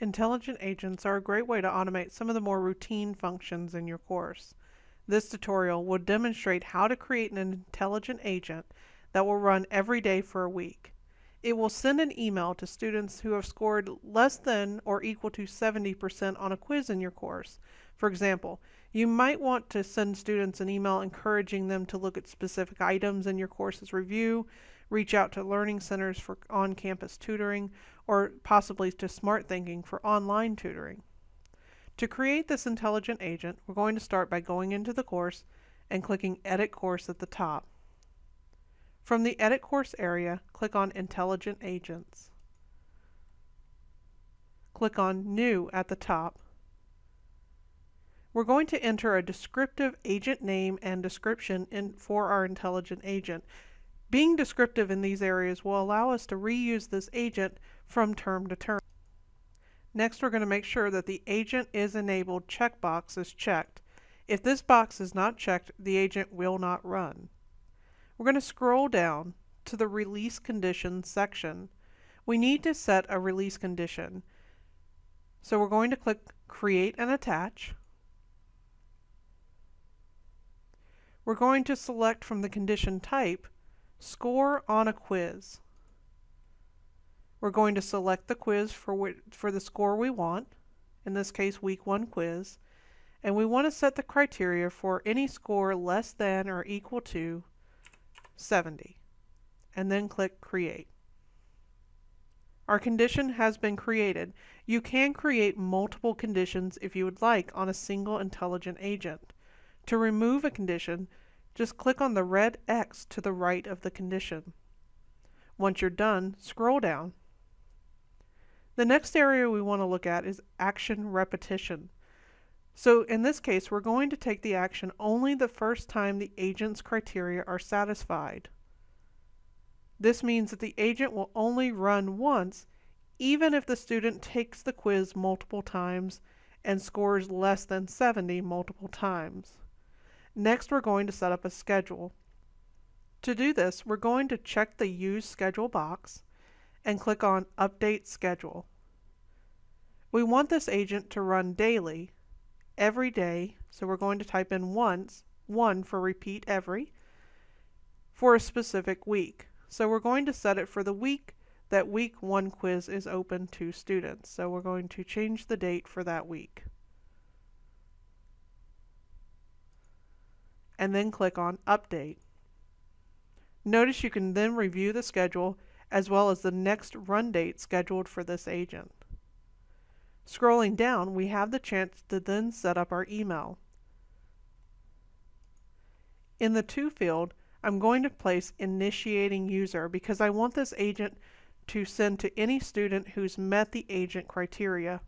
Intelligent agents are a great way to automate some of the more routine functions in your course. This tutorial will demonstrate how to create an intelligent agent that will run every day for a week. It will send an email to students who have scored less than or equal to 70% on a quiz in your course. For example, you might want to send students an email encouraging them to look at specific items in your course's review, reach out to learning centers for on-campus tutoring, or possibly to Smarthinking for online tutoring. To create this intelligent agent, we're going to start by going into the course and clicking Edit Course at the top. From the Edit Course area, click on Intelligent Agents. Click on New at the top. We're going to enter a descriptive agent name and description in, for our intelligent agent being descriptive in these areas will allow us to reuse this agent from term to term. Next, we're going to make sure that the agent is enabled checkbox is checked. If this box is not checked, the agent will not run. We're going to scroll down to the release conditions section. We need to set a release condition. So we're going to click create and attach. We're going to select from the condition type Score on a quiz. We're going to select the quiz for, for the score we want, in this case week 1 quiz, and we want to set the criteria for any score less than or equal to 70, and then click Create. Our condition has been created. You can create multiple conditions if you would like on a single intelligent agent. To remove a condition, just click on the red X to the right of the condition. Once you're done, scroll down. The next area we want to look at is action repetition. So in this case, we're going to take the action only the first time the agent's criteria are satisfied. This means that the agent will only run once, even if the student takes the quiz multiple times and scores less than 70 multiple times. Next, we're going to set up a schedule. To do this, we're going to check the Use Schedule box and click on Update Schedule. We want this agent to run daily, every day, so we're going to type in once, one for repeat every, for a specific week. So we're going to set it for the week that week one quiz is open to students. So we're going to change the date for that week. And then click on Update. Notice you can then review the schedule as well as the next run date scheduled for this agent. Scrolling down, we have the chance to then set up our email. In the To field, I'm going to place Initiating User because I want this agent to send to any student who's met the agent criteria.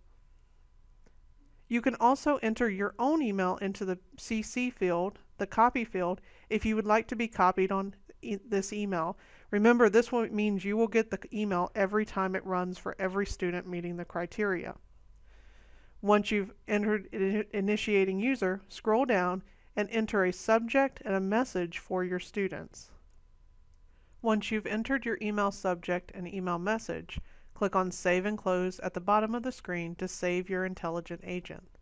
You can also enter your own email into the CC field the copy field if you would like to be copied on e this email. Remember, this means you will get the email every time it runs for every student meeting the criteria. Once you've entered initiating user, scroll down and enter a subject and a message for your students. Once you've entered your email subject and email message, click on Save and Close at the bottom of the screen to save your intelligent agent.